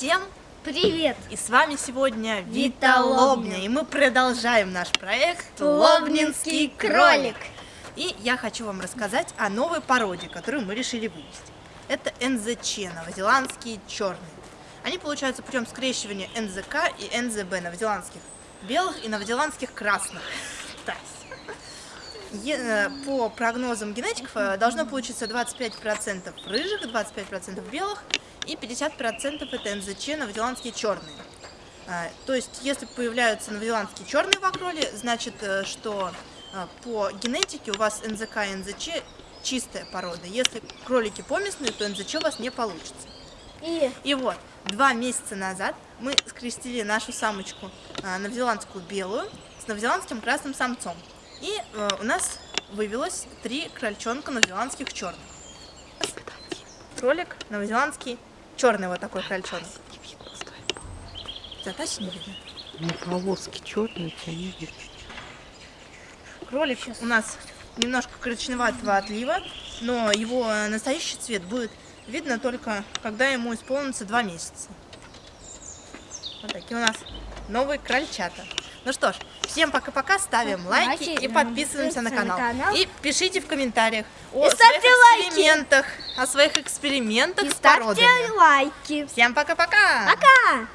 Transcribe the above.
Всем привет! И с вами сегодня Вита Лобня. И мы продолжаем наш проект Лобнинский кролик. И я хочу вам рассказать о новой породе, которую мы решили вывести. Это НЗЧ, новозеландские черные. Они получаются путем скрещивания НЗК и НЗБ, новозеландских белых и новозеландских красных. Е- По прогнозам генетиков э, должно получиться 25% рыжих, 25% белых и 50% это НЗЧ, новозеландские черные. А, То есть, если появляются новозеландские черные в окроле, значит, э, что э, по генетике у вас НЗК и НЗЧ чистая порода. Если кролики поместные, то НЗЧ у вас не получится. И И вот, два месяца назад мы скрестили нашу самочку а, новозеландскую белую с новозеландским красным самцом. И э, у нас вывелось три крольчонка новозеландских черных. Кролик новозеландский черный вот такой крольчонок. Задачи не видно. Ну, полоски черные, у тебя не видно. Кролик у нас немножко коричневатого отлива, но его настоящий цвет будет видно только, когда ему исполнится два месяца. Вот такие у нас новые крольчата. Ну что ж, всем пока-пока, ставим лайки Лайки, и подписываемся на канал. на канал. И пишите в комментариях о И своих лайки. экспериментах, о своих экспериментах и с ставьте породами. лайки. Всем пока-пока! Пока!